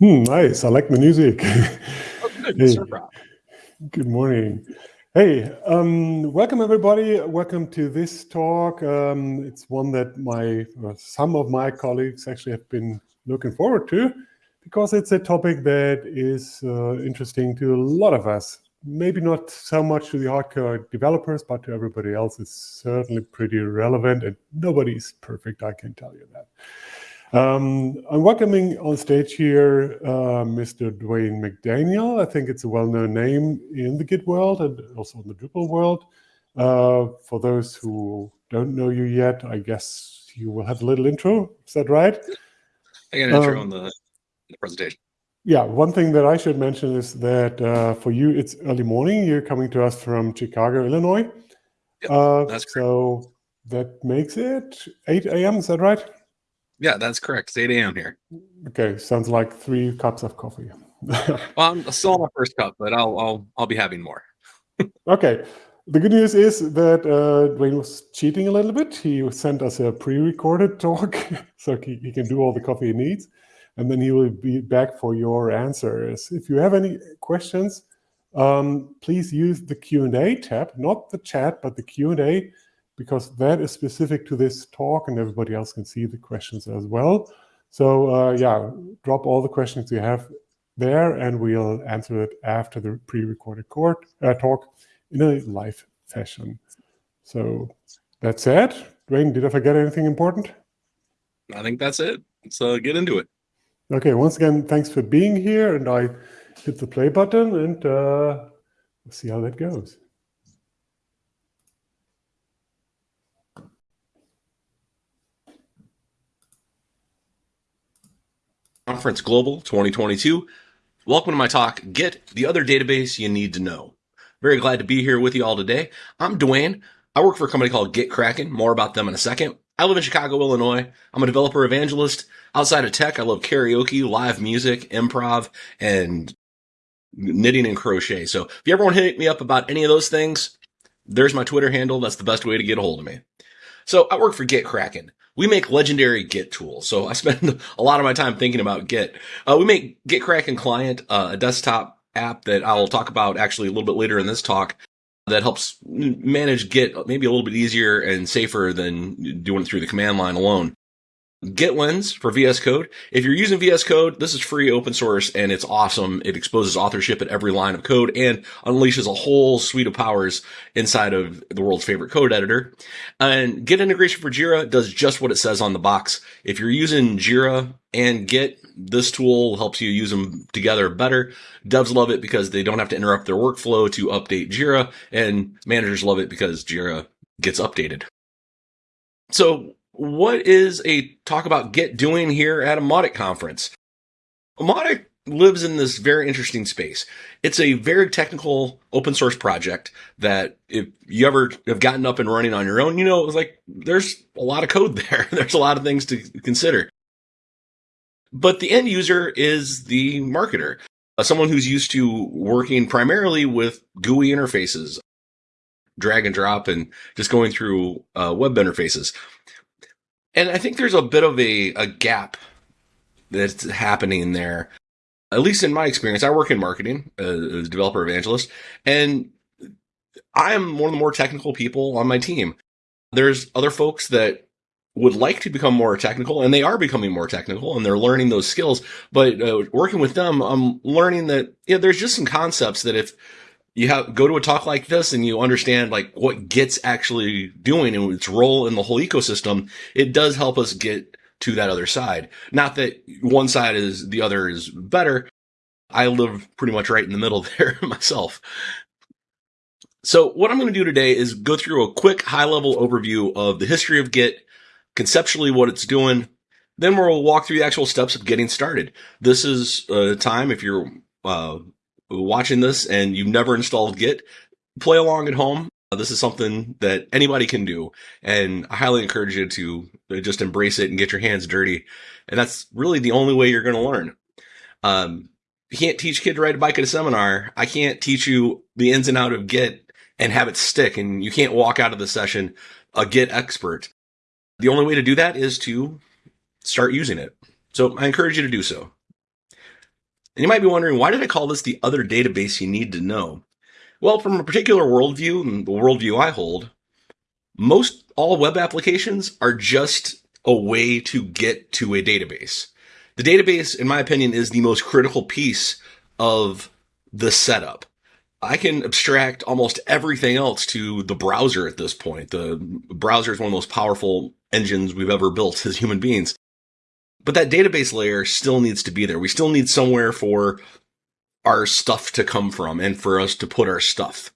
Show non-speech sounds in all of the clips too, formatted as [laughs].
Hmm, nice. I like the music. [laughs] Oh, good. hey, good morning. Hey, um, welcome everybody. Welcome to this talk. Um, it's one that my uh, some of my colleagues actually have been looking forward to because it's a topic that is uh, interesting to a lot of us. Maybe not so much to the hardcore developers, but to everybody else, it's certainly pretty relevant and nobody's perfect, I can tell you that. Um, I'm welcoming on stage here uh, Mr. Dwayne McDaniel. I think it's a well-known name in the Git world and also in the Drupal world. Uh, for those who don't know you yet, I guess you will have a little intro. Is that right? I got an intro um, on the, the, presentation. Yeah, one thing that I should mention is that uh, for you, it's early morning. You're coming to us from Chicago, Illinois. Yep, uh. So that makes it 8 a.m. Is that right? Yeah, that's correct. It's 8 a.m. here. Okay, sounds like three cups of coffee. [laughs] well, I'm still on my first cup, but I'll I'll I'll be having more. [laughs] okay. The good news is that uh, Dwayne was cheating a little bit. He sent us a pre-recorded talk, [laughs] so he, he can do all the coffee he needs, and then he will be back for your answers. If you have any questions, um, please use the Q&A tab, not the chat, but the Q&A because that is specific to this talk and everybody else can see the questions as well. So uh, yeah, drop all the questions you have there and we'll answer it after the pre-recorded uh, talk in a live fashion. So that's it. Dwayne, did I forget anything important? I think that's it. So get into it. Okay, once again, thanks for being here. And I hit the play button and uh, we'll see how that goes. Conference Global 2022. Welcome to my talk, Git, the other database you need to know. Very glad to be here with you all today. I'm Dwayne. I work for a company called GitKraken. More about them in a second. I live in Chicago, Illinois. I'm a developer evangelist. Outside of tech, I love karaoke, live music, improv, and knitting and crochet. So if you ever want to hit me up about any of those things, there's my Twitter handle. That's the best way to get a hold of me. So I work for GitKraken we make legendary Git tools. So I spend [laughs] a lot of my time thinking about Git. Uh, we make GitKraken Client, uh, a desktop app that I'll talk about actually a little bit later in this talk that helps manage Git maybe a little bit easier and safer than doing it through the command line alone. GitLens for VS Code. If you're using VS Code, this is free open source and it's awesome. It exposes authorship at every line of code and unleashes a whole suite of powers inside of the world's favorite code editor. And Git integration for Jira does just what it says on the box. If you're using Jira and Git, this tool helps you use them together better. Devs love it because they don't have to interrupt their workflow to update Jira and managers love it because Jira gets updated. So what is a talk about Git doing here at a Mautic conference? Mautic lives in this very interesting space. It's a very technical open source project that if you ever have gotten up and running on your own, you know, it's like there's a lot of code [laughs] there. there's a lot of things to consider. But the end user is the marketer, uh, someone who's used to working primarily with GUI interfaces, drag and drop, and just going through uh, web interfaces. And I think there's a bit of a, a gap that's happening there. At least in my experience, I work in marketing uh, as a developer evangelist, and I am one of the more technical people on my team. There's other folks that would like to become more technical and they are becoming more technical and they're learning those skills. But uh, working with them, I'm learning that, yeah, there's just some concepts that if you have go to a talk like this and you understand like what Git's actually doing and its role in the whole ecosystem, it does help us get to that other side. Not that one side is the other is better. I live pretty much right in the middle [laughs] there myself. So what I'm going to do today is go through a quick high level overview of the history of Git, conceptually what it's doing. Then we'll walk through the actual steps of getting started. This is a time if you're uh, watching this and you've never installed Git, play along at home. This is something that anybody can do. And I highly encourage you to just embrace it and get your hands dirty. And that's really the only way you're going to learn. Um, you can't teach kid to ride a bike at a seminar. I can't teach you the ins and out of Git and have it stick. And you can't walk out of the session a Git expert. The only way to do that is to start using it. So I encourage you to do so. And you might be wondering, why did I call this the other database you need to know? Well, from a particular worldview, and the worldview I hold, most all web applications are just a way to get to a database. The database, in my opinion, is the most critical piece of the setup. I can abstract almost everything else to the browser at this point. The browser is one of the most powerful engines we've ever built as human beings. But that database layer still needs to be there. We still need somewhere for our stuff to come from and for us to put our stuff.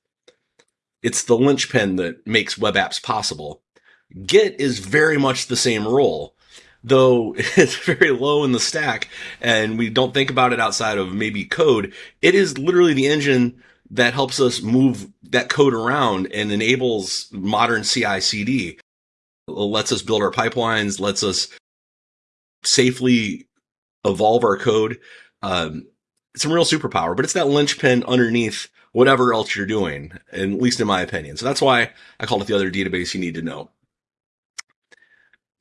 It's the linchpin that makes web apps possible. Git is very much the same role, though [laughs] it's very low in the stack and we don't think about it outside of maybe code. It is literally the engine that helps us move that code around and enables modern CI CD. Lets us build our pipelines, lets us safely evolve our code. Um, it's a real superpower, but it's that linchpin underneath whatever else you're doing, at least in my opinion. So that's why I called it the other database you need to know.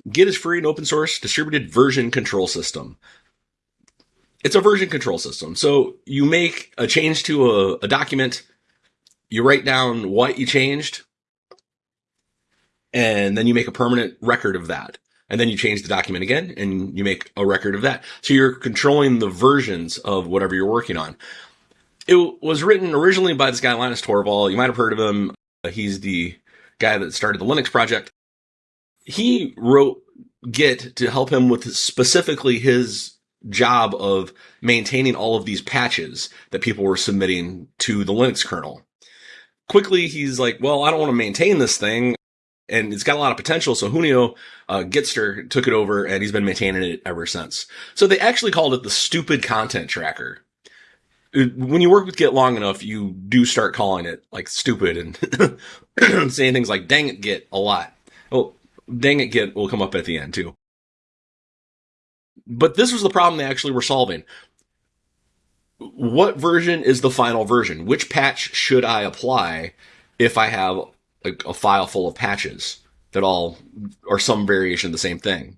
Git is free and open source distributed version control system. It's a version control system. So you make a change to a, a document, you write down what you changed, and then you make a permanent record of that. And then you change the document again and you make a record of that. So you're controlling the versions of whatever you're working on. It was written originally by this guy, Linus Torvald. You might have heard of him. Uh, he's the guy that started the Linux project. He wrote Git to help him with specifically his job of maintaining all of these patches that people were submitting to the Linux kernel. Quickly, he's like, well, I don't want to maintain this thing. And it's got a lot of potential. So Junio uh, Gitster took it over and he's been maintaining it ever since. So they actually called it the stupid content tracker. When you work with Git long enough, you do start calling it like stupid and [coughs] saying things like dang it Git a lot. Well, dang it Git will come up at the end too. But this was the problem they actually were solving. What version is the final version? Which patch should I apply if I have a, a file full of patches that all are some variation of the same thing?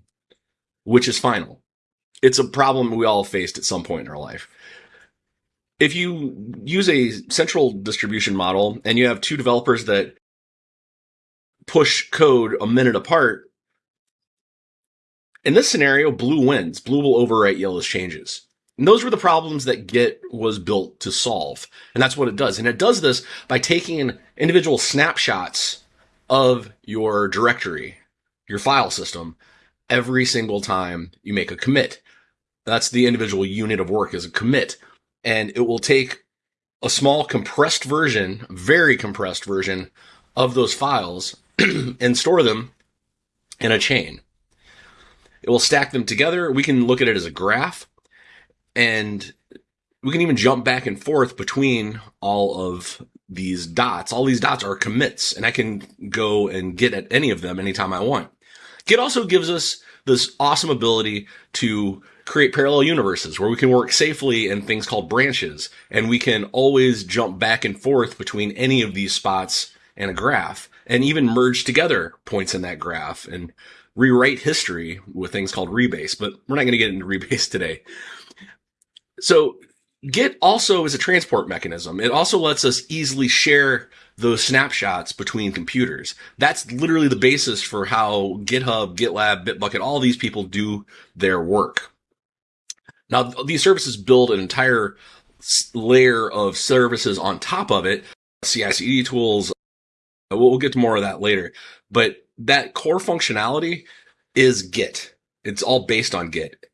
Which is final? It's a problem we all faced at some point in our life. If you use a central distribution model and you have two developers that push code a minute apart, in this scenario, blue wins. Blue will overwrite yellow's changes. And those were the problems that Git was built to solve. And that's what it does. And it does this by taking individual snapshots of your directory, your file system, every single time you make a commit. That's the individual unit of work is a commit. And it will take a small compressed version, very compressed version of those files [clears throat] and store them in a chain. It will stack them together. We can look at it as a graph and we can even jump back and forth between all of these dots. All these dots are commits and I can go and get at any of them anytime I want. Git also gives us this awesome ability to create parallel universes where we can work safely in things called branches and we can always jump back and forth between any of these spots in a graph and even merge together points in that graph and rewrite history with things called rebase, but we're not going to get into rebase [laughs] today. So Git also is a transport mechanism. It also lets us easily share those snapshots between computers. That's literally the basis for how GitHub, GitLab, Bitbucket, all these people do their work. Now, these services build an entire layer of services on top of it, CI/CD tools. We'll get to more of that later, but that core functionality is Git. It's all based on Git.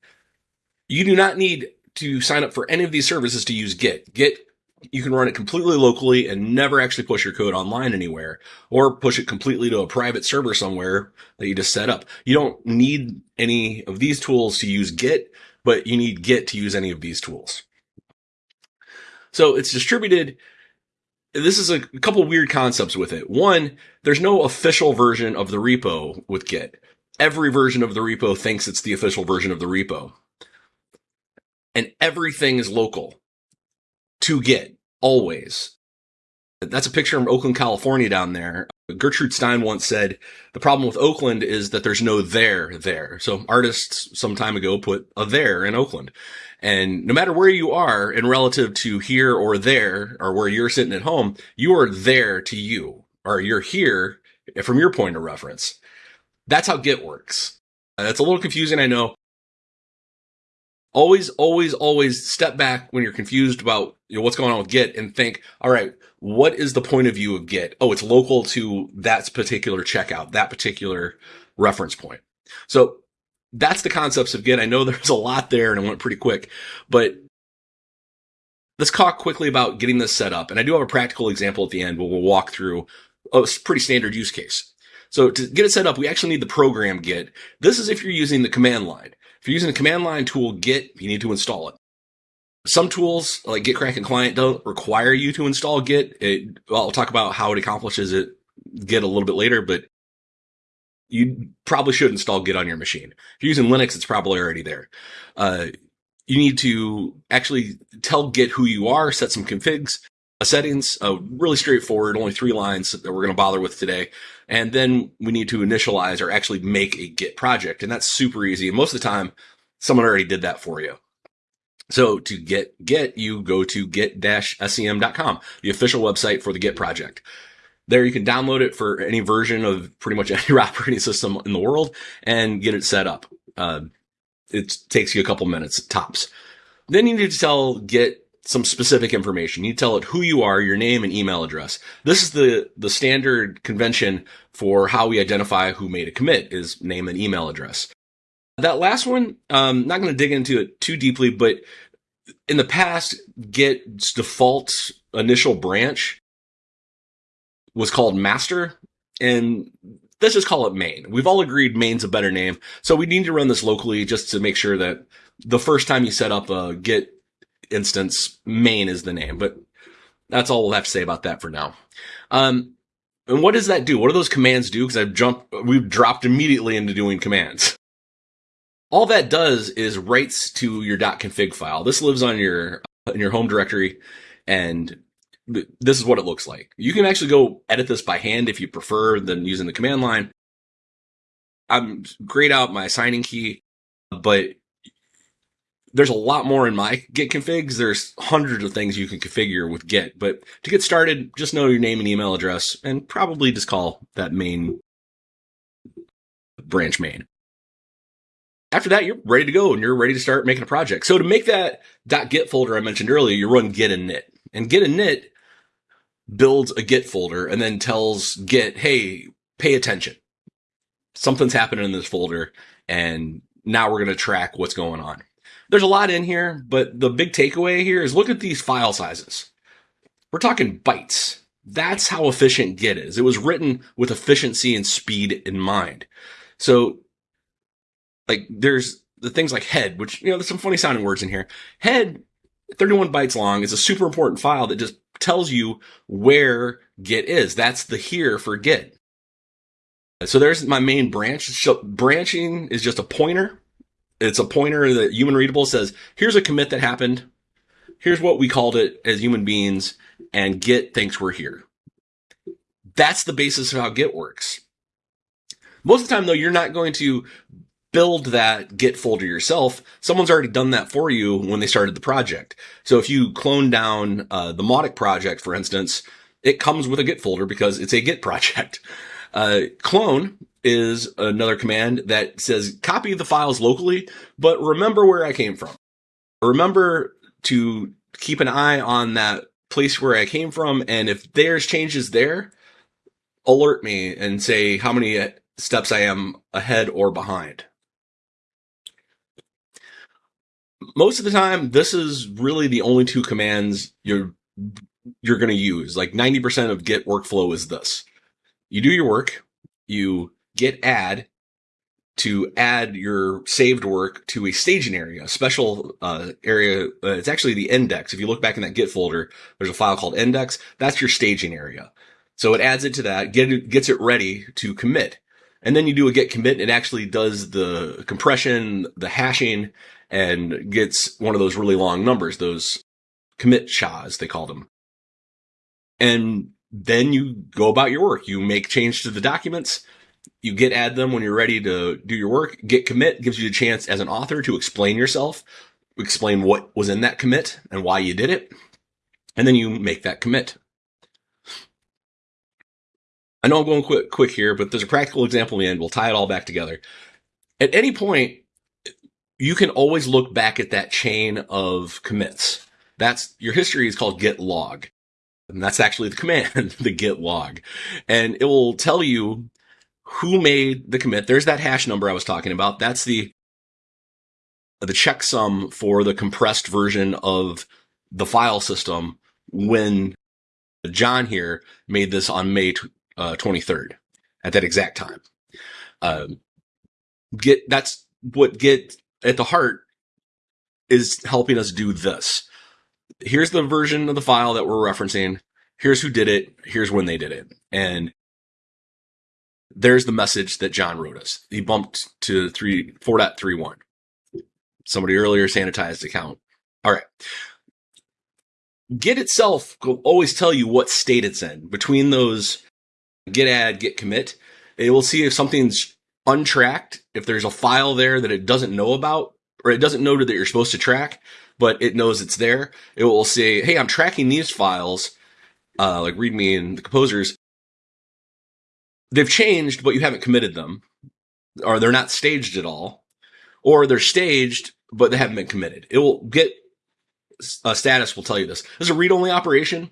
You do not need to sign up for any of these services to use Git. Git, you can run it completely locally and never actually push your code online anywhere or push it completely to a private server somewhere that you just set up. You don't need any of these tools to use Git, but you need Git to use any of these tools. So it's distributed this is a couple weird concepts with it. One, there's no official version of the repo with Git. Every version of the repo thinks it's the official version of the repo. And everything is local to Git, always. That's a picture from Oakland, California down there. Gertrude Stein once said, the problem with Oakland is that there's no there there. So artists some time ago put a there in Oakland. And no matter where you are in relative to here or there, or where you're sitting at home, you are there to you, or you're here from your point of reference. That's how Git works. That's a little confusing, I know. Always, always, always step back when you're confused about you know, what's going on with Git and think, all right, what is the point of view of Git? Oh, it's local to that particular checkout, that particular reference point. So that's the concepts of Git. I know [laughs] there's a lot there and I went pretty quick, but let's talk quickly about getting this set up. And I do have a practical example at the end where we'll walk through a pretty standard use case. So to get it set up, we actually need the program Git. This is if you're using the command line. If you're using the command line tool Git, you need to install it. Some tools like GitKraken Client don't require you to install Git. It, well, I'll talk about how it accomplishes it Git a little bit later, but you probably should install Git on your machine. If you're using Linux, it's probably already there. Uh, you need to actually tell Git who you are, set some configs, settings, uh, really straightforward, only three lines that we're going to bother with today. And then we need to initialize or actually make a Git project. And that's super easy. And most of the time, someone already did that for you. So to get Git, you go to git-scm.com, the official website for the Git project. There you can download it for any version of pretty much [laughs] any operating system in the world and get it set up. Uh, it takes you a couple minutes tops. Then you need to tell Git some specific information. You tell it who you are, your name and email address. This is the, the standard convention for how we identify who made a commit is name and email address. That last one, um, not going to dig into it too deeply, but in the past, Git's default initial branch was called master and let's just call it main. We've all agreed main's a better name. So we need to run this locally just to make sure that the first time you set up a git instance, main is the name, but that's all we'll have to say about that for now. Um, and what does that do? What do those commands do? Because I've jumped, we've dropped immediately into doing commands. All that does is writes to your .config file. This lives on your in your home directory, and this is what it looks like. You can actually go edit this by hand if you prefer than using the command line. I'm grayed out my signing key, but there's a lot more in my Git configs. There's hundreds of things you can configure with Git, but to get started, just know your name and email address and probably just call that main branch main. After that, you're ready to go and you're ready to start making a project. So to make that .git folder I mentioned earlier, you run git init. And git init builds a Git folder and then tells Git, hey, pay attention. Something's happening in this folder and now we're going to track what's going on. There's a lot in here, but the big takeaway here is look at these file sizes. We're talking bytes. That's how efficient Git is. It was written with efficiency and speed in mind. So like there's the things like head, which, you know, there's some funny sounding words in here. Head, 31 bytes long is a super important file that just tells you where Git is. That's the here for Git. So there's my main branch. So branching is just a pointer. It's a pointer that human readable says, here's a commit that happened. Here's what we called it as human beings and Git thinks we're here. That's the basis of how Git works. Most of the time though, you're not going to build that Git folder yourself. Someone's already done that for you when they started the project. So if you clone down uh, the Mautic project, for instance, it comes with a Git folder because it's a Git [laughs] project. Uh, clone is another command that says copy the files locally, but remember where I came from. Remember to keep an eye on that place where I came from. And if there's changes there, alert me and say how many steps I am ahead or behind. most of the time, this is really the only two commands you're you're going to use. Like 90% of Git workflow is this. You do your work, you git add to add your saved work to a staging area, a special uh, area. Uh, it's actually the index. If you look back in that Git folder, there's a file called index. That's your staging area. So it adds it to that, get it, gets it ready to commit. And then you do a git commit. It actually does the compression, the hashing, and gets one of those really long numbers, those commit SHAs, they call them. And then you go about your work. You make change to the documents. You git add them when you're ready to do your work. Git commit gives you a chance as an author to explain yourself, explain what was in that commit and why you did it. And then you make that commit. I know I'm going quick, quick here, but there's a practical example in the end. We'll tie it all back together. At any point, you can always look back at that chain of commits. That's your history is called git log. And that's actually the command, [laughs] the git log. And it will tell you who made the commit. There's that hash number I was talking about. That's the the checksum for the compressed version of the file system when John here made this on May uh, 23rd at that exact time. Uh, Git that's what Git at the heart is helping us do this. Here's the version of the file that we're referencing. Here's who did it. Here's when they did it. And there's the message that John wrote us. He bumped to 3 4.31. Somebody earlier sanitized account. All right. Git itself will always tell you what state it's in between those git add, git commit. It will see if something's untracked, if there's a file there that it doesn't know about, or it doesn't know that you're supposed to track, but it knows it's there. It will say, Hey, I'm tracking these files, uh, like README and the composers. They've changed, but you haven't committed them, or they're not staged at all, or they're staged, but they haven't been committed. It will get a status will tell you this. This is a read only operation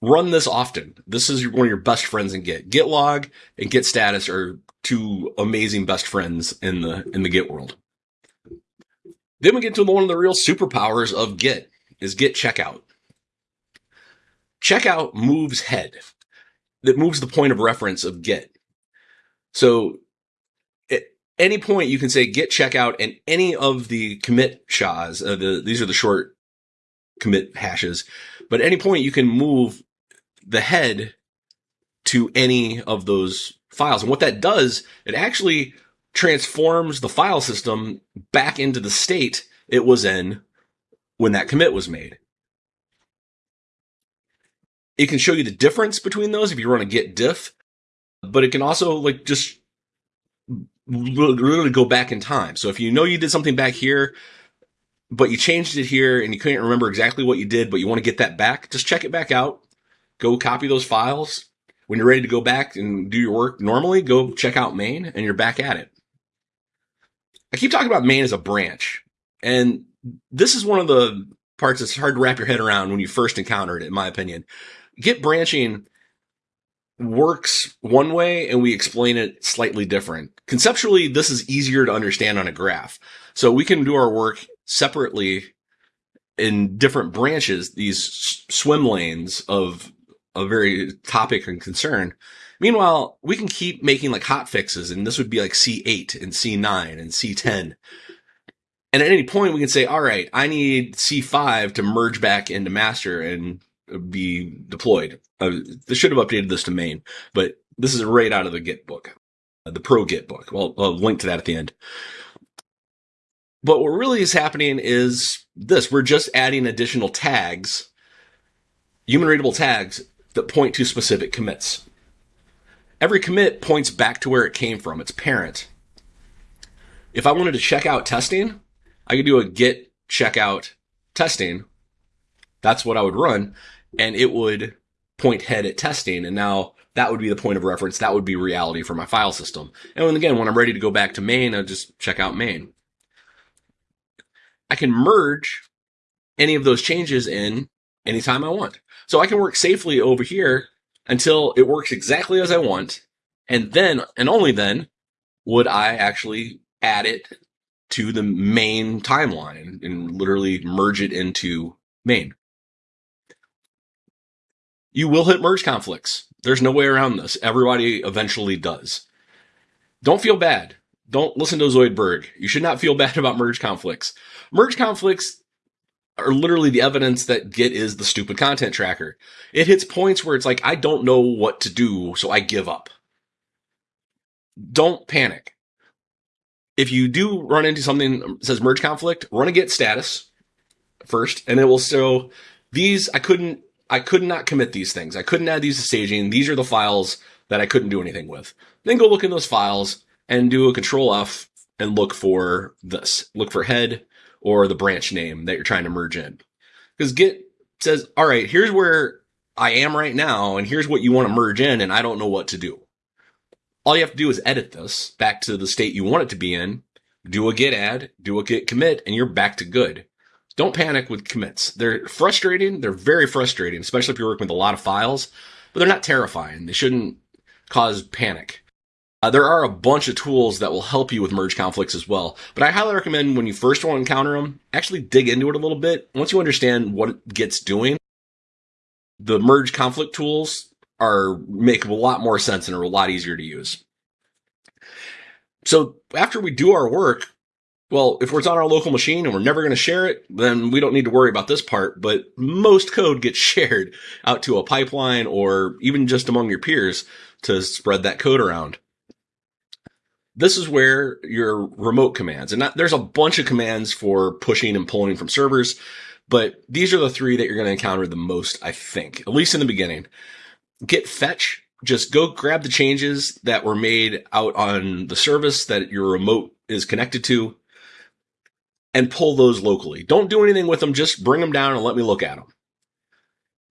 run this often. This is one of your best friends in Git. Git log and Git status are two amazing best friends in the in the Git world. Then we get to one of the real superpowers of Git is Git checkout. Checkout moves head. That moves the point of reference of Git. So at any point you can say Git checkout and any of the commit SHAs, uh, the, these are the short commit hashes, but at any point you can move the head to any of those files. And what that does, it actually transforms the file system back into the state it was in when that commit was made. It can show you the difference between those if you run a git diff, but it can also like just literally go back in time. So if you know you did something back here, but you changed it here and you couldn't remember exactly what you did, but you want to get that back, just check it back out go copy those files. When you're ready to go back and do your work normally, go check out main and you're back at it. I keep talking about main as a branch. And this is one of the parts that's hard to wrap your head around when you first encounter it, in my opinion. Git branching works one way and we explain it slightly different. Conceptually, this is easier to understand on a graph. So we can do our work separately in different branches, these swim lanes of a very topic and concern. Meanwhile, we can keep making like hot fixes, and this would be like C8 and C9 and C10. And at any point, we can say, all right, I need C5 to merge back into master and be deployed. Uh, they should have updated this to main, but this is right out of the Git book, uh, the pro Git book. Well, I'll link to that at the end. But what really is happening is this. We're just adding additional tags, human readable tags that point to specific commits. Every commit points back to where it came from, its parent. If I wanted to check out testing, I could do a git checkout testing. That's what I would run. And it would point head at testing. And now that would be the point of reference. That would be reality for my file system. And again, when I'm ready to go back to main, I just check out main. I can merge any of those changes in anytime I want. So I can work safely over here until it works exactly as I want. And then, and only then, would I actually add it to the main timeline and literally merge it into main. You will hit merge conflicts. There's no way around this. Everybody eventually does. Don't feel bad. Don't listen to Zoidberg. You should not feel bad [laughs] about merge conflicts. Merge conflicts are literally the evidence that Git is the stupid content tracker. It hits points where it's like, I don't know what to do, so I give up. Don't panic. If you do run into something that says merge conflict, run a Git status first, and it will show these I couldn't I could not commit these things. I couldn't add these to staging. These are the files that I couldn't do anything with. Then go look in those files and do a control F and look for this. Look for head or the branch name that you're trying to merge in. Because Git says, all right, here's where I am right now, and here's what you want to merge in, and I don't know what to do. All you have to do is edit this back to the state you want it to be in, do a git add, do a git commit, and you're back to good. Don't panic with commits. They're frustrating. They're very frustrating, especially if you're working with a lot of files, but they're not terrifying. They shouldn't cause panic. Uh, there are a bunch of tools that will help you with merge conflicts as well, but I highly recommend when you first want to encounter them, actually dig into it a little bit. Once you understand what Git's doing, the merge conflict tools are make a lot more sense and are a lot easier to use. So after we do our work, well, if it's on our local machine and we're never going to share it, then we don't need to worry about this part. But most code gets [laughs] shared out to a pipeline or even just among your peers to spread that code around. This is where your remote commands, and there's a bunch of commands for pushing and pulling from servers, but these are the three that you're going to encounter the most, I think, at least in the beginning. Git fetch, just go grab the changes that were made out on the service that your remote is connected to and pull those locally. Don't do anything with them, just bring them down and let me look at them.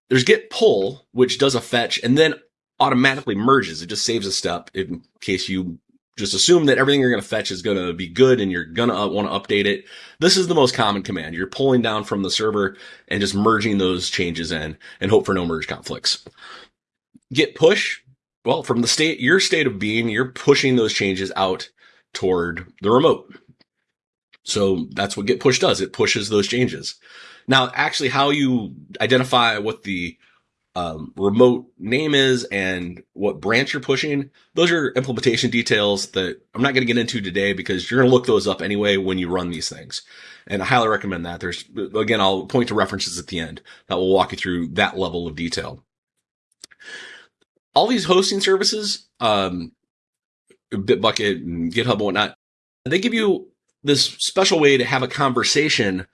There's git pull, which does a fetch and then automatically merges. It just saves a step in case you just assume that everything you're going to fetch is going to be good and you're going to want to update it. This is the most common command. You're pulling down from the server and just merging those changes in and hope for no merge conflicts. Git push. Well, from the state, your state of being, you're pushing those changes out toward the remote. So that's what git push does. It pushes those changes. Now, actually, how you identify what the um, remote name is and what branch you're pushing. Those are implementation details that I'm not going to get into today because you're going to look those up anyway when you run these things. And I highly recommend that. There's, again, I'll point to references at the end that will walk you through that level of detail. All these hosting services, um, Bitbucket and GitHub and whatnot, they give you this special way to have a conversation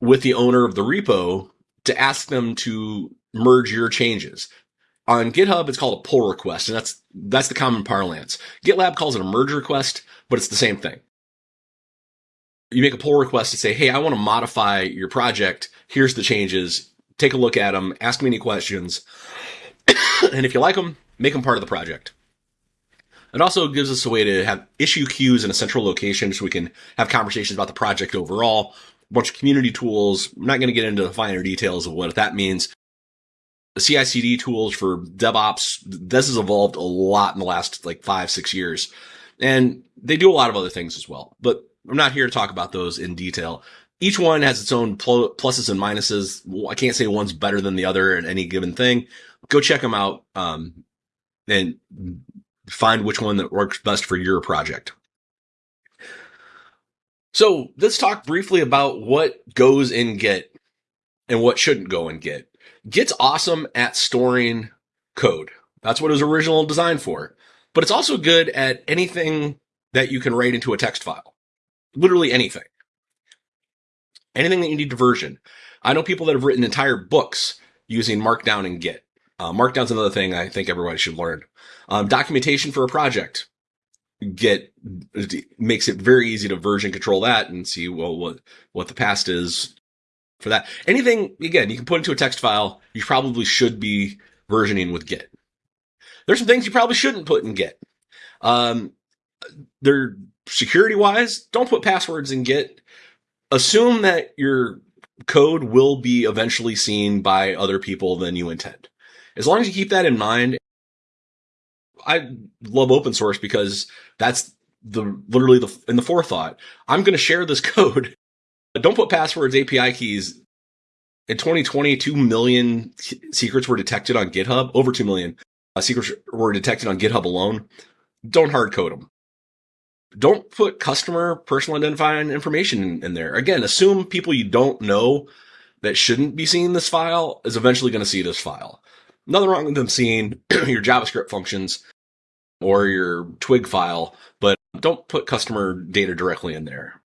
with the owner of the repo to ask them to merge your changes. On GitHub, it's called a pull request, and that's that's the common parlance. GitLab calls it a merge request, but it's the same thing. You make a pull request to say, "Hey, I want to modify your project. Here's the changes. Take a look at them. Ask me any questions, [coughs] and if you like them, make them part of the project." It also gives us a way to have issue queues in a central location so we can have conversations about the project overall. A bunch of community tools. I'm not going to get into the finer details of what that means, The CI/CD tools for DevOps. This has evolved a lot in the last like five, six years, and they do a lot of other things as well. But I'm not here to talk about those in detail. Each one has its own pluses and minuses. I can't say one's better than the other in any given thing. Go check them out um, and find which one that works best for your project. So let's talk briefly about what goes in Git and what shouldn't go in Git. Git's awesome at storing code. That's what it was originally designed for. But it's also good at anything that you can write into a text file. Literally anything. Anything that you need to version. I know people that have written entire books using Markdown and Git. Uh, Markdown's another thing I think everybody should learn. Um, documentation for a project. get makes it very easy to version control that and see well what what the past is for that. Anything, again, you can put into a text file, you probably should be versioning with Git. There's some things you probably shouldn't put in Git. Um, they're security wise, don't put passwords in Git. Assume that your code will be eventually seen by other people than you intend. As long as you keep that in mind, I love open source because that's the literally the in the forethought. I'm going to share this [laughs] code don't put passwords, API keys. In 2020, 2 million secrets were detected on GitHub. Over 2 million uh, secrets were detected on GitHub alone. Don't hard code them. Don't put customer personal identifying information in, in there. Again, assume people you don't know that shouldn't be seeing this file is eventually going to see this file. Nothing wrong with them seeing [clears throat] your JavaScript functions or your Twig file, but don't put customer data directly in there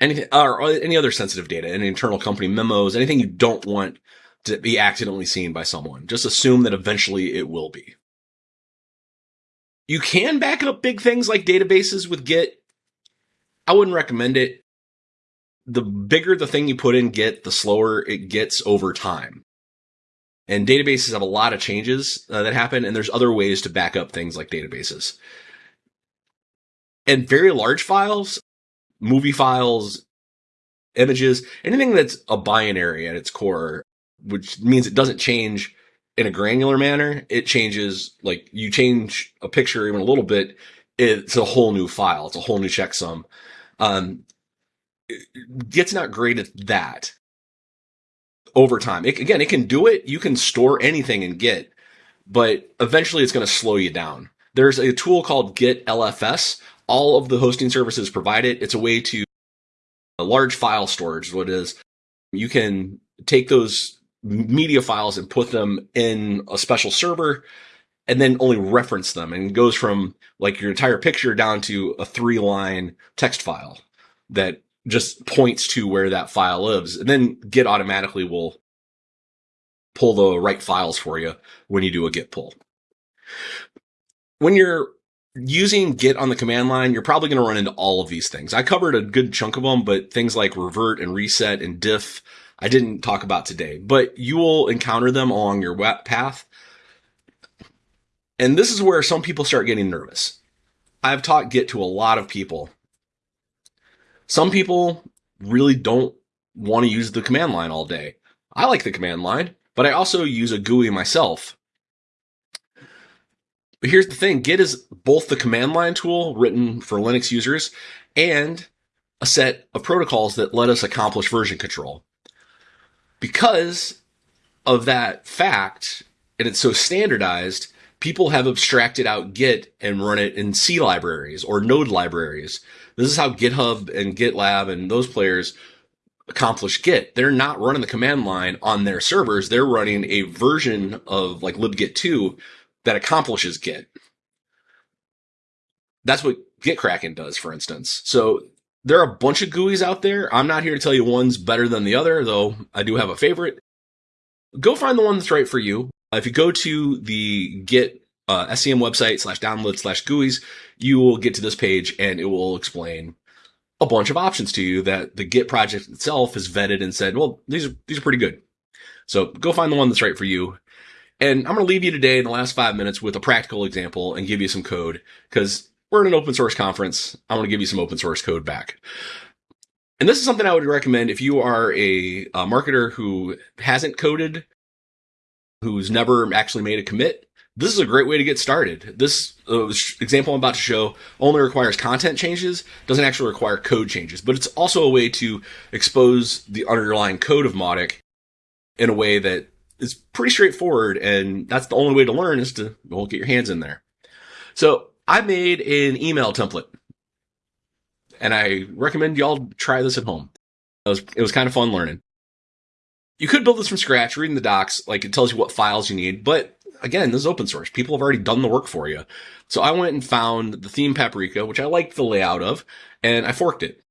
anything or any other sensitive data, any internal company memos, anything you don't want to be accidentally seen by someone. Just assume that eventually it will be. You can back up big things like databases with Git. I wouldn't recommend it. The bigger the thing you put in Git, the slower it gets over time. And databases have a lot of changes uh, that happen, and there's other ways to back up things like databases. And very large files, movie files, images, anything that's a binary at its core, which means it doesn't change in a granular manner. It changes, like you change a picture even a little bit, it's a whole new file. It's a whole new checksum. Um, Git's not great at that over time. It, again, it can do it. You can store anything in Git, but eventually it's going to slow you down. There's a tool called Git LFS. All of the hosting services provide it. It's a way to a large file storage. What is you can take those media files and put them in a special server and then only reference them and goes from like your entire picture down to a three line text file that just points to where that file lives. And then Git automatically will pull the right files for you when you do a Git pull. When you're using Git on the command line, you're probably going to run into all of these things. I covered a good chunk of them, but things like revert and reset and diff, I didn't talk about today, but you will encounter them along your web path. And this is where some people start getting nervous. I've taught Git to a lot of people some people really don't want to use the command line all day. I like the command line, but I also use a GUI myself. But here's the thing Git is both the command line tool written for Linux users and a set of protocols that let us accomplish version control. Because of that fact, and it's so standardized, people have abstracted out Git and run it in C libraries or node libraries. This is how GitHub and GitLab and those players accomplish Git. They're not running the command line on their servers. They're running a version of like libgit 2 that accomplishes Git. That's what GitKraken does, for instance. So there are a bunch of GUIs out there. I'm not here to tell you one's better than the other, though I do have a favorite. Go find the one that's right for you. If you go to the Git uh, SCM website slash download slash GUIs, you will get to this page and it will explain a bunch of options to you that the Git project itself has vetted and said, well, these are, these are pretty good. So go find the one that's right for you. And I'm going to leave you today in the last five minutes with a practical example and give you some code because we're in an open source conference. I want to give you some open source code back. And this is something I would recommend if you are a, a marketer who hasn't coded, who's never actually made a commit, this is a great way to get started. This uh, example I'm about to show only requires content changes, doesn't actually require code changes, but it's also a way to expose the underlying code of Mautic in a way that is pretty straightforward. And that's the only way to learn is to well, get your hands in there. So I made an email template and I recommend y'all try this at home. It was, it was kind of fun learning. You could build this from scratch, reading the docs, like it tells you what files you need, but again, this is open source. People have already done the work for you. So I went and found the theme Paprika, which I liked the layout of, and I forked it.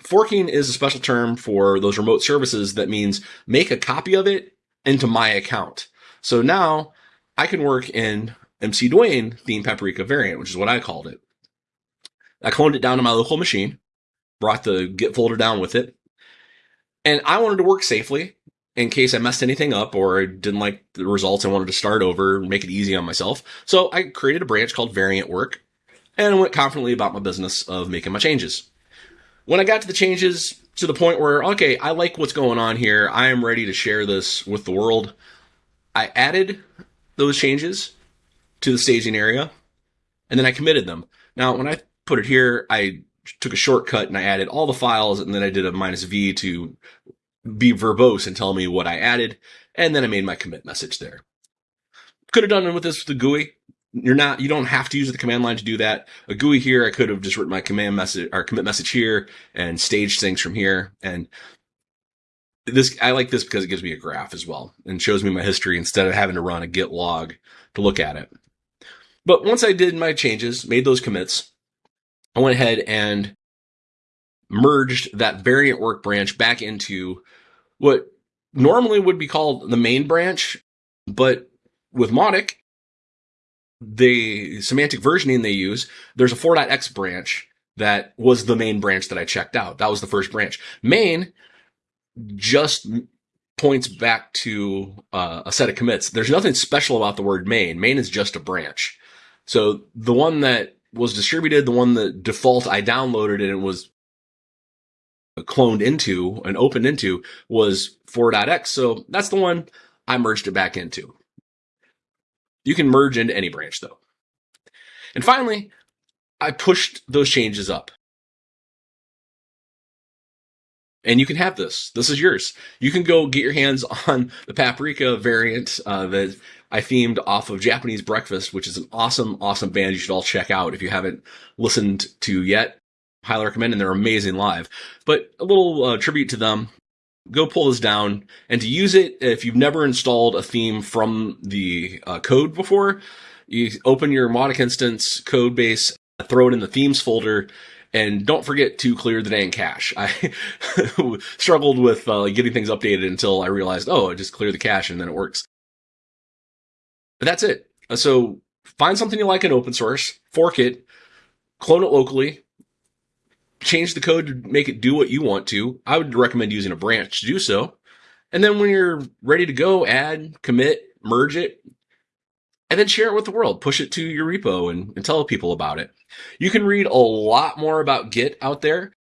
Forking is a special term for those remote services that means make a copy of it into my account. So now I can work in MC Dwayne theme Paprika variant, which is what I called it. I cloned it down to my local machine, brought the Git folder down with it, and I wanted to work safely in case I messed anything up or I didn't like the results. I wanted to start over and make it easy on myself. So I created a branch called variant work and I went confidently about my business of making my changes. When I got to the changes to the point where, okay, I like what's going on here. I am ready to share this with the world. I added those changes to the staging area and then I committed them. Now, when I put it here, I took a shortcut and I added all the files and then I did a minus V to be verbose and tell me what I added, and then I made my commit message there. Could have done it with this with the GUI. You're not, you don't have to use the command line to do that. A GUI here, I could have just written my command message or commit message here and staged things from here. And this, I like this because it gives me a graph as well and shows me my history instead of having to run a git log to look at it. But once I did my changes, made those commits, I went ahead and merged that variant work branch back into what normally would be called the main branch, but with Mautic, the semantic versioning they use, there's a 4.x branch that was the main branch that I checked out. That was the first branch. Main just points back to uh, a set of commits. There's nothing special about the word main. Main is just a branch. So the one that was distributed, the one that default I downloaded and it was cloned into and opened into was 4.x. So that's the one I merged it back into. You can merge into any branch though. And finally, I pushed those changes up. And you can have this. This is yours. You can go get your hands [laughs] on the Paprika variant uh, that I themed off of Japanese Breakfast, which is an awesome, awesome band you should all check out if you haven't listened to yet. Highly recommend, and they're amazing live. But a little uh, tribute to them. Go pull this down, and to use it, if you've never installed a theme from the uh, code before, you open your Mautic instance code base, throw it in the themes folder, and don't forget to clear the dang cache. I [laughs] struggled with uh, getting things updated until I realized, oh, I just clear the cache and then it works. But that's it. So find something you like in open source, fork it, clone it locally, change the code to make it do what you want to. I would recommend using a branch to do so. And then when you're ready to go, add, commit, merge it, and then share it with the world. Push it to your repo and, and tell people about it. You can read a lot more about Git out there.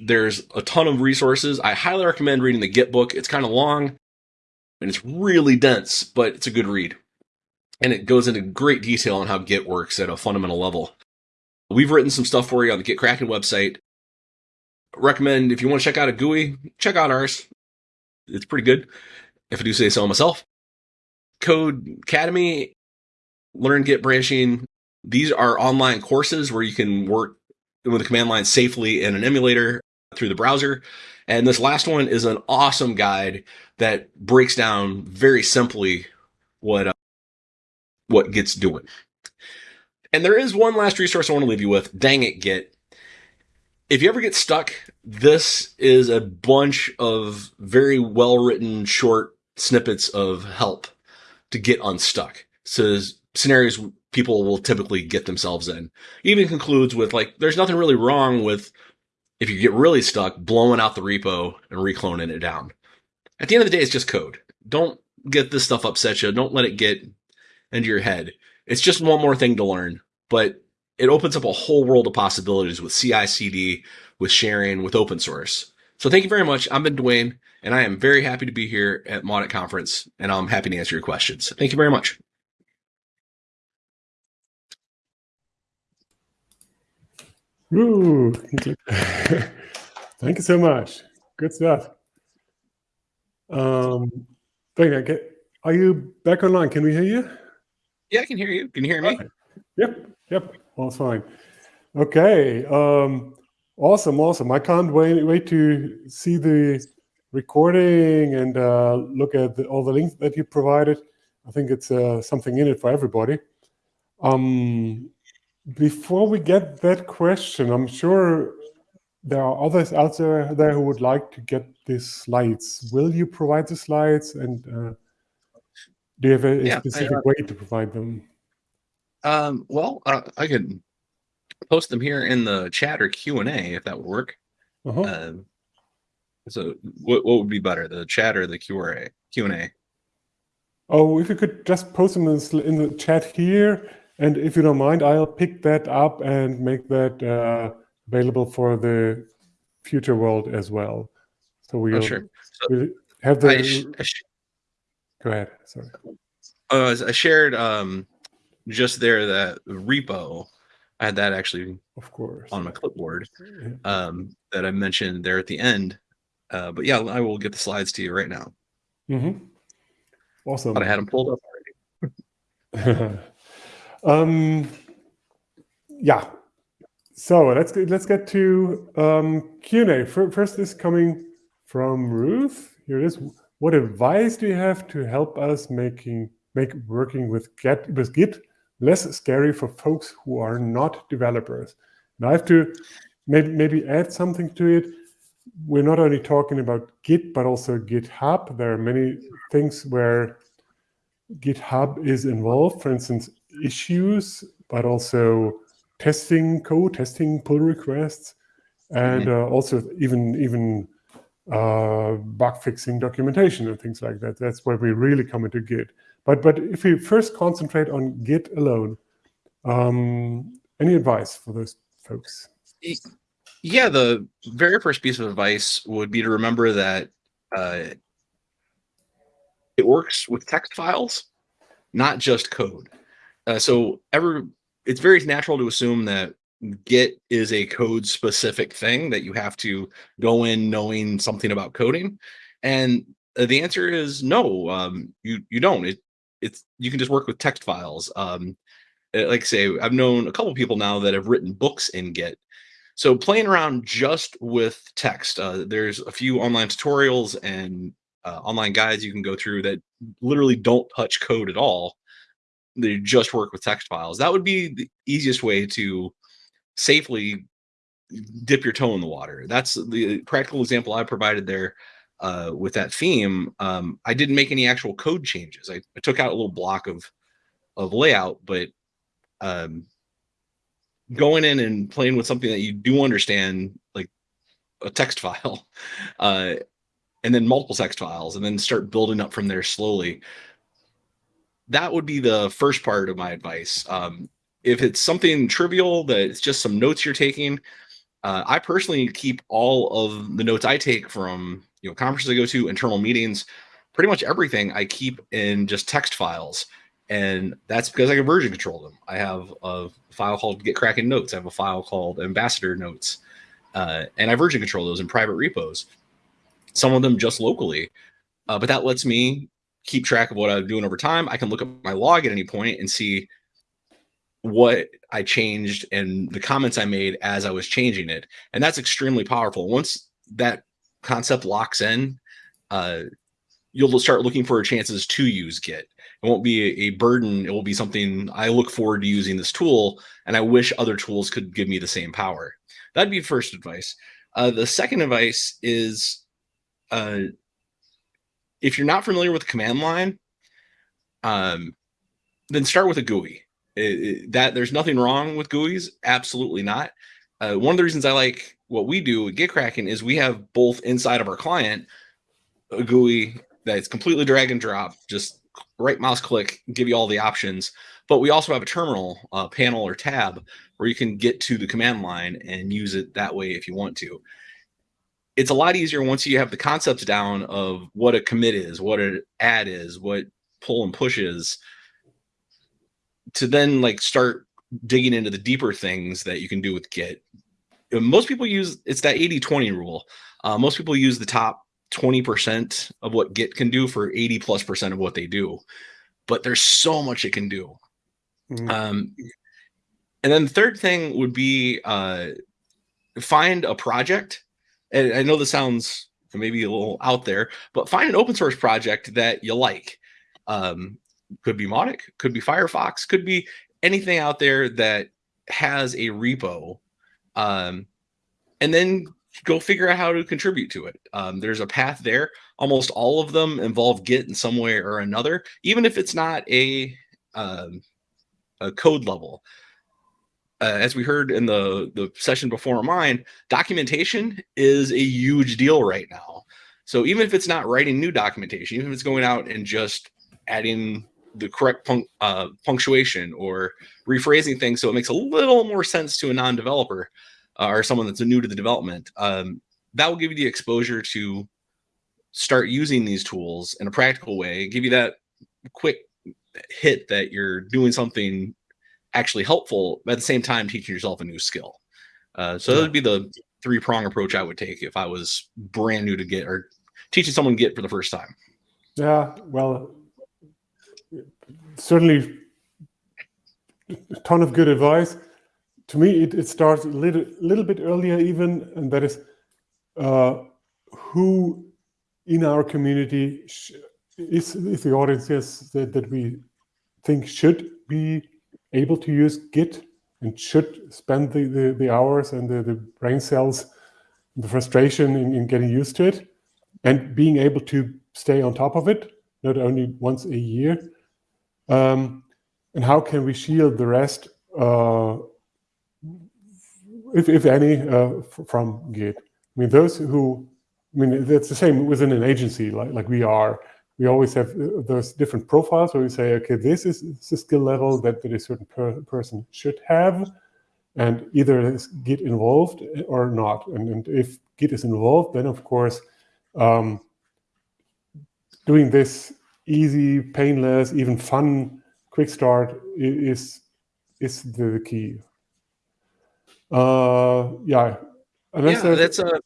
There's a ton of resources. I highly recommend reading the Git book. It's kind of long and it's really dense, but it's a good read. And it goes into great detail on how Git works at a fundamental level. We've written some stuff for you on the GitKraken website. Recommend if you want to check out a GUI, check out ours. It's pretty good, if I do say so myself. Code Academy, Learn Git branching. These are online courses where you can work with the command line safely in an emulator through the browser. And this last one is an awesome guide that breaks down very simply what uh, what Git's doing. And there is one last resource I want to leave you with. Dang it, Git. If you ever get stuck, this is a bunch of very well written short snippets of help to get unstuck. So scenarios people will typically get themselves in. Even concludes with like, there's nothing really wrong with if you get really stuck, blowing out the repo and recloning it down. At the end of the day, it's just code. Don't get this stuff upset you. Don't let it get into your head. It's just one more thing to learn, but it opens up a whole world of possibilities with CI CD, with sharing, with open source. So thank you very much. I've been Dwayne, and I am very happy to be here at Mautic Conference, and I'm happy to answer your questions. Thank you very much. Ooh, [laughs] thank you so much. Good stuff. Um, are you back online? Can we hear you? Yeah, I can hear you. Can you hear me? Okay. Yep, yep, all fine. Okay, um, awesome, awesome. I can't wait wait to see the recording and uh, look at the, all the links that you provided. I think it's uh, something in it for everybody. Um, before we get that question, I'm sure there are others out there, there who would like to get these slides. Will you provide the slides and uh, do you have a, yeah, specific I, uh, way to provide them? Um, well, uh, I could post them here in the chat or Q and A if that would work. Uh -huh. uh, so, what what would be better, the chat or the Q or A Q and A? Oh, if you could just post them in, in the chat here, and if you don't mind, I'll pick that up and make that uh, available for the future world as well. So we'll, oh, sure. so we'll have the. I, I Go ahead. Sorry. Uh, I shared um, just there that repo. I had that actually, of course, on my clipboard um, that I mentioned there at the end. Uh, but yeah, I will get the slides to you right now. Mm-hmm. Awesome. But I had them pulled up already. [laughs] um, yeah. So let's get, let's get to um, Q and A. First is coming from Ruth. Here it is. What advice do you have to help us making make working with Git with Git less scary for folks who are not developers? And I have to maybe maybe add something to it. we're not only talking about Git, but also GitHub. There are many things where GitHub is involved, for instance, issues, but also testing code, testing pull requests, and mm -hmm. uh, also even even uh, bug fixing documentation and things like that. That's where we really come into Git. But but if we first concentrate on Git alone, um, any advice for those folks? Yeah, the very first piece of advice would be to remember that uh, it works with text files, not just code. Uh, so ever, it's very natural to assume that Git is a code specific thing that you have to go in knowing something about coding. And uh, the answer is no, um, you, you don't. It, it's, you can just work with text files. Um, uh, like I say, I've known a couple people now that have written books in Git. So playing around just with text, uh, there's a few online tutorials and uh, online guides you can go through that literally don't touch code at all. They just work with text files. That would be the easiest way to safely dip your toe in the water. That's the practical example I provided there uh, with that theme. Um, I didn't make any actual code changes. I, I, took out a little block of of layout, but um, going in and playing with something that you do understand, like a text [laughs] file, uh, and then multiple text files, and then start building up from there slowly. That would be the first part of my advice. Um, if it's something trivial that it's just some notes you're taking, uh, I personally keep all of the notes I take from you know conferences I go to, internal meetings, pretty much everything I keep in just text files. And that's because I can version control them. I have a file called GitKraken Notes. I have a file called Ambassador Notes. Uh, and I version control those in private repos. Some of them just locally. Uh, but that lets me keep track of what I'm doing over time. I can look at my log at any point and see what I changed and the comments I made as I was changing it. And that's extremely powerful. Once that concept locks in, uh, you'll start looking for chances to use Git. It won't be a, burden. It will be something I look forward to using this tool, and I wish other tools could give me the same power. That'd be first advice. Uh, the second advice is uh, if you're not familiar with the command line, um, then start with a GUI. It, that there's nothing wrong with GUIs, absolutely not. Uh, one of the reasons I like what we do at GitKraken is we have both inside of our client a GUI that's completely drag and drop, just right mouse click, give you all the options. But we also have a terminal uh, panel or tab where you can get to the command line and use it that way if you want to. It's a lot easier once you have the concepts down of what a commit is, what an add is, what pull and push is, to then like start digging into the deeper things that you can do with Git. Most people use it's that 80 20 rule. Uh, most people use the top 20% of what Git can do for 80 plus percent of what they do. But there's so much it can do. Mm. Um, and then the third thing would be uh, find a project. And I know this sounds maybe a little out there, but find an open source project that you like. Um, could be Mautic, could be Firefox, could be anything out there that has a repo. Um, and then go figure out how to contribute to it. Um, there's a path there. Almost all of them involve Git in some way or another, even if it's not a, um, a code level. Uh, as we heard in the, the session before mine, documentation is a huge deal right now. So even if it's not writing new documentation, even if it's going out and just adding the correct uh, punctuation or rephrasing things so it makes a little more sense to a non-developer uh, or someone that's new to the development, um, that will give you the exposure to start using these tools in a practical way, give you that quick hit that you're doing something actually helpful, but at the same time teaching yourself a new skill. Uh, so yeah. that would be the three prong approach I would take if I was brand new to Git or teaching someone Git for the first time. Yeah, well, certainly a ton of good advice. To me, it, it starts a little, little bit earlier even, and that is uh, who in our community is, is the audience yes, that, that we think should be able to use Git and should spend the, the, the hours and the, the brain cells the frustration in, in, getting used to it, and being able to stay on top of it, not only once a year. Um, and how can we shield the rest, uh, if, if any, uh, from Git? I mean, those who, I mean, it's the same within an agency like, like we are. We always have uh, those different profiles where we say, okay, this is the skill level that, that a certain per person should have and either is Git involved or not. And, and if Git is involved, then of course, um, doing this easy, painless, even fun quick start is is the key. Uh, yeah. Unless yeah, that's a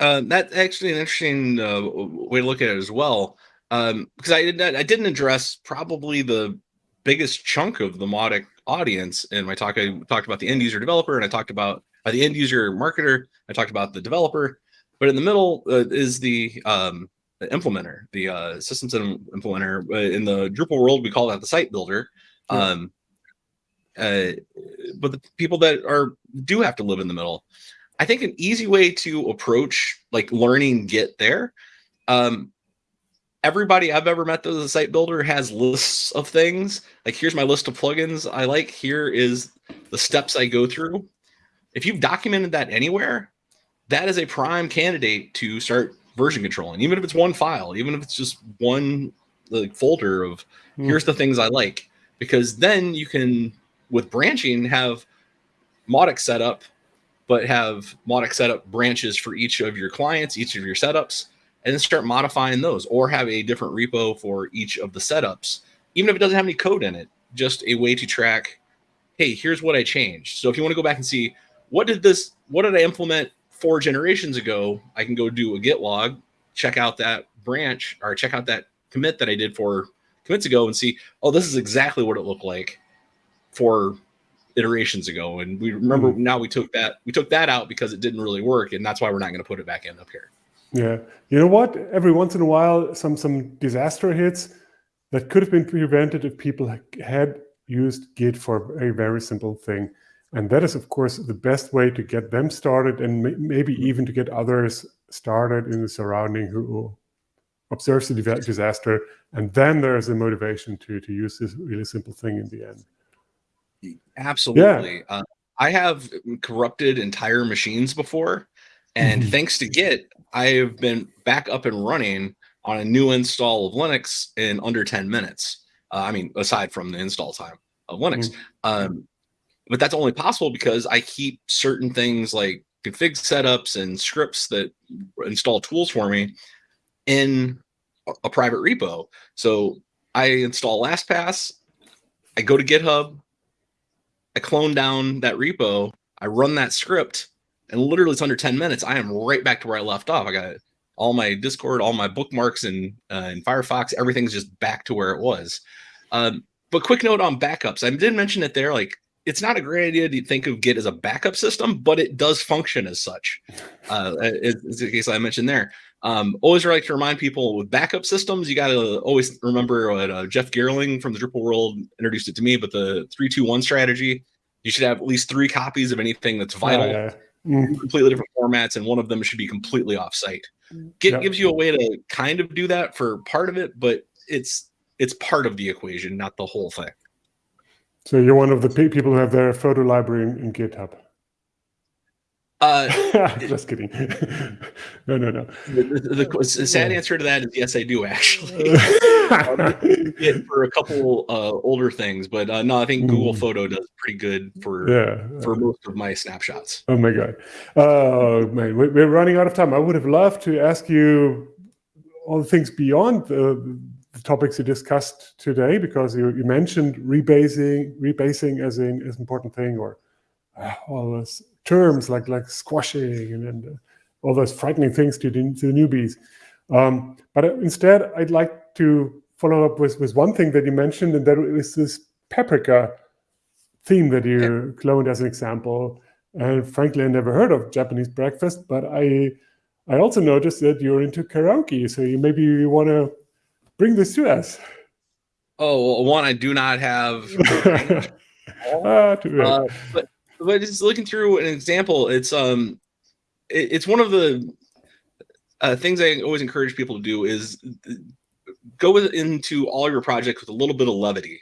uh, that's actually an interesting uh, way to look at it as well. Um, because I did not, I didn't address probably the biggest chunk of the Mautic audience in my talk. I talked about the end user developer and I talked about uh, the end user marketer. I talked about the developer, but in the middle uh, is the, um, the implementer, the uh, systems implementer. Uh, in the Drupal world, we call that the site builder. Um, uh, but the people that are do have to live in the middle. I think an easy way to approach like learning Git there um, everybody I've ever met as a site builder has lists of things. Like here's my list of plugins I like. Here is the steps I go through. If you've documented that anywhere, that is a prime candidate to start version controlling, even if it's one file, even if it's just one like folder of mm. here's the things I like, because then you can with branching have Mautic setup, but have Mautic setup branches for each of your clients, each of your setups and then start modifying those or have a different repo for each of the setups, even if it doesn't have any code in it, just a way to track, hey, here's what I changed. So if you want to go back and see what did this, what did I implement four generations ago, I can go do a git log, check out that branch or check out that commit that I did four commits ago and see, oh, this is exactly what it looked like for iterations ago. And we remember mm -hmm. now we took that, we took that out because it didn't really work. And that's why we're not going to put it back in up here. Yeah, you know what? Every once in a while, some some disaster hits that could have been prevented if people had used Git for a very simple thing. And that is, of course, the best way to get them started and maybe even to get others started in the surrounding who observes the disaster. And then there's a motivation to, to use this really simple thing in the end. Absolutely. Yeah. Uh, I have corrupted entire machines before. And mm -hmm. thanks to Git, I've been back up and running on a new install of Linux in under 10 minutes. Uh, I mean, aside from the install time of Linux. Mm -hmm. um, but that's only possible because I keep certain things like config setups and scripts that install tools for me in a private repo. So I install LastPass, I go to GitHub, I clone down that repo, I run that script, and literally it's under 10 minutes. I am right back to where I left off. I got all my Discord, all my bookmarks and uh, in Firefox, everything's just back to where it was. Um, but quick note on backups. I did mention it there. Like it's not a great idea to think of Git as a backup system, but it does function as such. [laughs] Uh, is the case I mentioned there. Um, always like to remind people with backup systems, you got to always remember what uh, Jeff Geerling from the Drupal world introduced it to me, but the three, two, one strategy, you should have at least three copies of anything that's vital. yeah mm. completely different formats, and one of them should be completely offsite. Git yep. gives you a way to kind of do that for part of it, but it's it's part of the equation, not the whole thing. So you're one of the people who have their photo library in, in GitHub. Uh, [laughs] Just kidding. [laughs] no, no, no. The, the, the, sad answer to that is yes, I do actually. [laughs] for a couple uh, older things, but uh, no, I think Google mm. Photo does pretty good for yeah. for most of my snapshots. Oh my god, oh man, we're running out of time. I would have loved to ask you all the things beyond the, the topics you discussed today, because you, you mentioned rebasing, rebasing as an as important thing, or uh, all those terms like like squashing and, and uh, all those frightening things to the, to the newbies. Um, but instead, I'd like to follow up with, with one thing that you mentioned, and that is this paprika theme that you yeah. cloned as an example. And frankly, I never heard of Japanese breakfast, but I I also noticed that you're into karaoke. So you maybe you want to bring this to us. Oh, well, one, I do not have. [laughs] ah, uh, but but just looking through an example, it's um it, it's one of the uh, things I always encourage people to do is go with, into all your projects with a little bit of levity.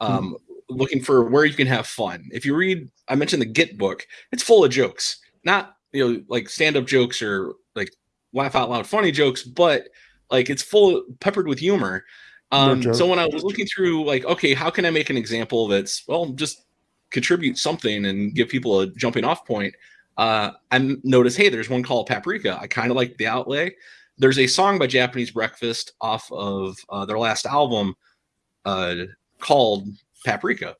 Um, mm looking for where you can have fun. If you read, I mentioned the Git book, it's full of jokes, not you know like stand up jokes or like laugh out loud funny jokes, but like it's full peppered with humor. Um, no so when I was looking through, like, okay, how can I make an example that's well, just contribute something and give people a jumping off point? Uh, I noticed, hey, there's one called Paprika. I kind of like the outlay. There's a song by Japanese Breakfast off of uh, their last album uh, called Paprika,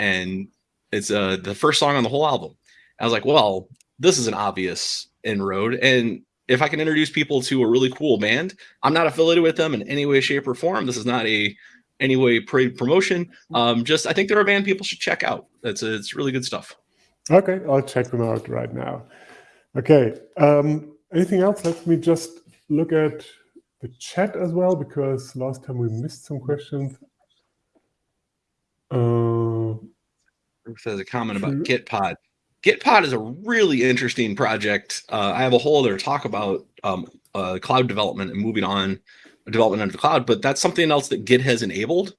and it's uh, the first song on the whole album. I was like, well, this is an obvious inroad, and if I can introduce people to a really cool band, I'm not affiliated with them in any way, shape, or form. This is not a any way promotion. Um, just I think they're a band people should check out. It's it's really good stuff. Okay, I'll check them out right now. Okay, um, anything else? Let me just look at the chat as well because last time we missed some questions. Uh, has a comment about Gitpod. Gitpod is a really interesting project. Uh, I have a whole other talk about um, uh, cloud development and moving on development under the cloud, but that's something else that Git has enabled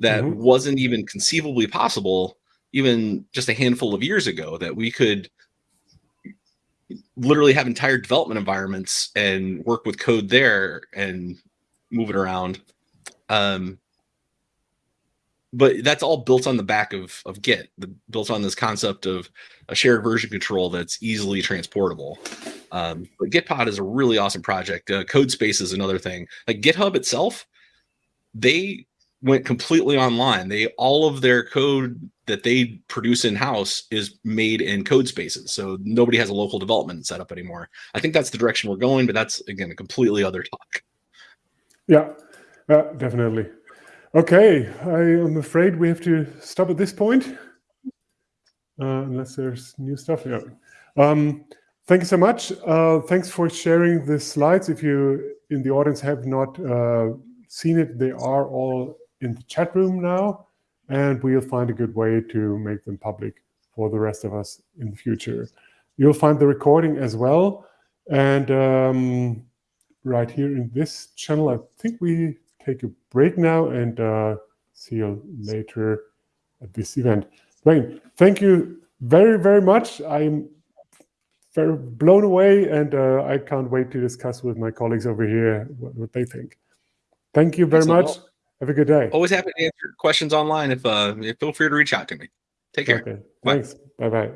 that mm -hmm. wasn't even conceivably possible even just a handful of years ago that we could literally have entire development environments and work with code there and move it around. Um, but that's all built on the back of, of Git, the, built on this concept of a shared version control that's easily transportable. Um, but Gitpod is a really awesome project. Uh, CodeSpace is another thing. Like GitHub itself, they went completely online. They all of their code that they produce in house is made in code spaces. So nobody has a local development setup anymore. I think that's the direction we're going, but that's again a completely other talk. Yeah, uh, definitely. Okay, I am afraid we have to stop at this point, uh, unless there's new stuff. Yeah. Um, thank you so much. Uh, thanks for sharing the slides. If you in the audience have not uh, seen it, they are all in the chat room now and we'll find a good way to make them public for the rest of us in the future. You'll find the recording as well. And um, right here in this channel, I think we take a break now and uh, see you later at this event. Dwayne, thank you very, very much. I'm very blown away and uh, I can't wait to discuss with my colleagues over here what, what they think. Thank you very much. Have a good day. Always happy to answer questions online. If uh, feel free to reach out to me. Take care. Okay. Thanks. Bye bye.